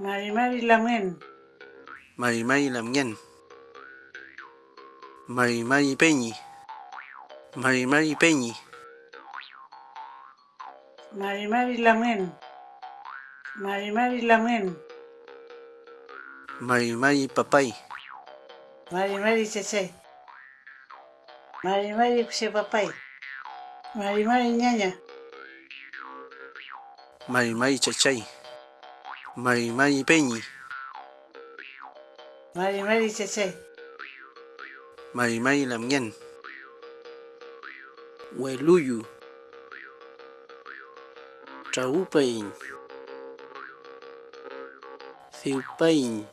Mari Mari Lamien. Mari Mari Lamien. Mari Mari Peñi. Mari Mari Peñi. Mari Mari Lamien. Mari Mari Lamien. Mari Mari Papay. Mari Mari Chachay. Mari Mari Papay. Mari Mari Ñaña. Mari Mari Chachay. Mari Mari Peñi. Mari Mari Chachay. Mari Mari Lamien. Hueluyu. Traupain. Ciupain.